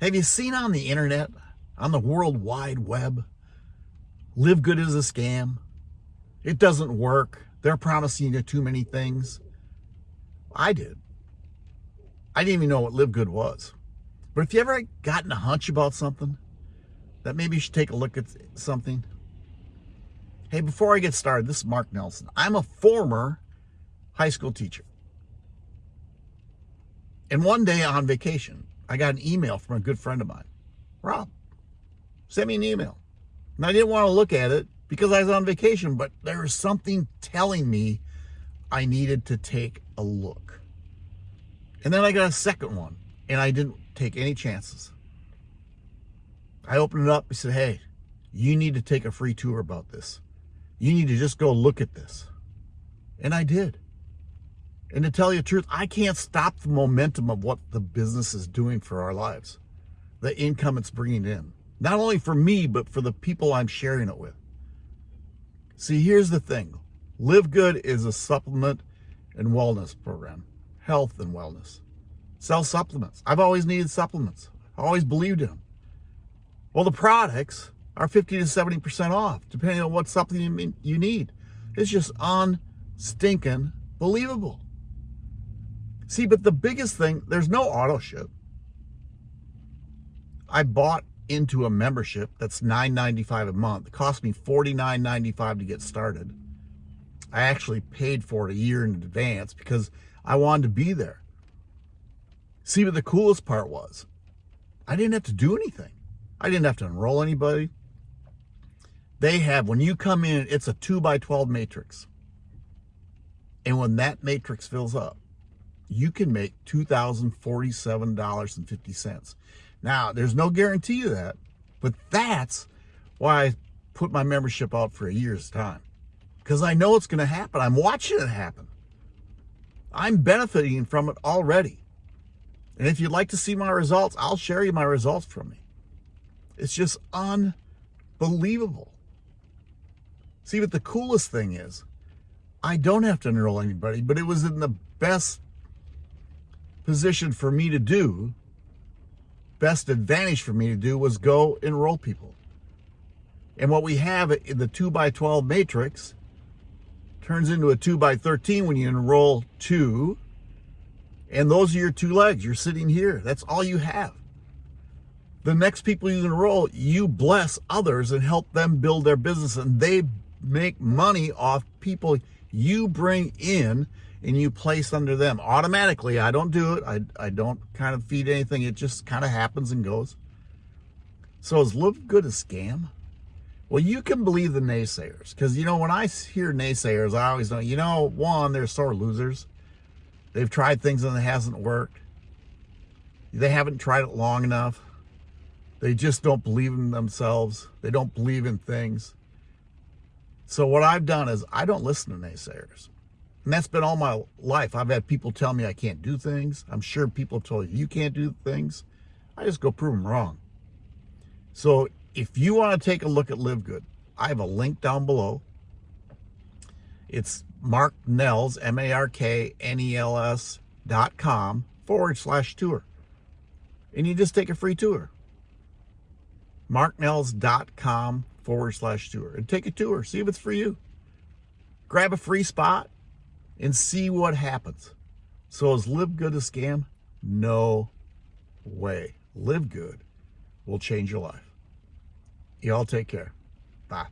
Have you seen on the internet, on the World Wide Web, Live Good is a scam? It doesn't work. They're promising you too many things. I did. I didn't even know what Live Good was. But if you ever gotten a hunch about something, that maybe you should take a look at something. Hey, before I get started, this is Mark Nelson. I'm a former high school teacher. And one day on vacation, I got an email from a good friend of mine. Rob, send me an email. And I didn't want to look at it because I was on vacation, but there was something telling me I needed to take a look. And then I got a second one, and I didn't take any chances. I opened it up. He said, Hey, you need to take a free tour about this. You need to just go look at this. And I did. And to tell you the truth, I can't stop the momentum of what the business is doing for our lives, the income it's bringing in. Not only for me, but for the people I'm sharing it with. See, here's the thing Live Good is a supplement and wellness program, health and wellness. Sell supplements. I've always needed supplements, I always believed in them. Well, the products are 50 to 70% off, depending on what supplement you need. It's just unstinking believable. See, but the biggest thing, there's no auto ship. I bought into a membership that's $9.95 a month. It cost me $49.95 to get started. I actually paid for it a year in advance because I wanted to be there. See, but the coolest part was I didn't have to do anything. I didn't have to enroll anybody. They have, when you come in, it's a 2 by 12 matrix. And when that matrix fills up, you can make $2,047.50. Now, there's no guarantee of that, but that's why I put my membership out for a year's time. Because I know it's going to happen. I'm watching it happen. I'm benefiting from it already. And if you'd like to see my results, I'll share you my results from me. It's just unbelievable. See, what the coolest thing is, I don't have to enroll anybody, but it was in the best position for me to do, best advantage for me to do was go enroll people. And what we have in the 2 by 12 matrix turns into a 2 by 13 when you enroll two. And those are your two legs. You're sitting here. That's all you have. The next people you enroll, you bless others and help them build their business. And they make money off people you bring in and you place under them automatically. I don't do it. I, I don't kind of feed anything. It just kind of happens and goes. So is Live Good a scam? Well, you can believe the naysayers because, you know, when I hear naysayers, I always know, you know, one, they're sore losers. They've tried things and it hasn't worked. They haven't tried it long enough. They just don't believe in themselves. They don't believe in things. So what I've done is I don't listen to naysayers. And that's been all my life. I've had people tell me I can't do things. I'm sure people have told you you can't do things. I just go prove them wrong. So if you want to take a look at Live Good, I have a link down below. It's Mark Nels, M-A-R-K-N-E-L-S dot com forward slash tour. And you just take a free tour. marknels.com forward slash tour. And take a tour. See if it's for you. Grab a free spot and see what happens. So is Live Good a scam? No way. Live Good will change your life. Y'all take care. Bye.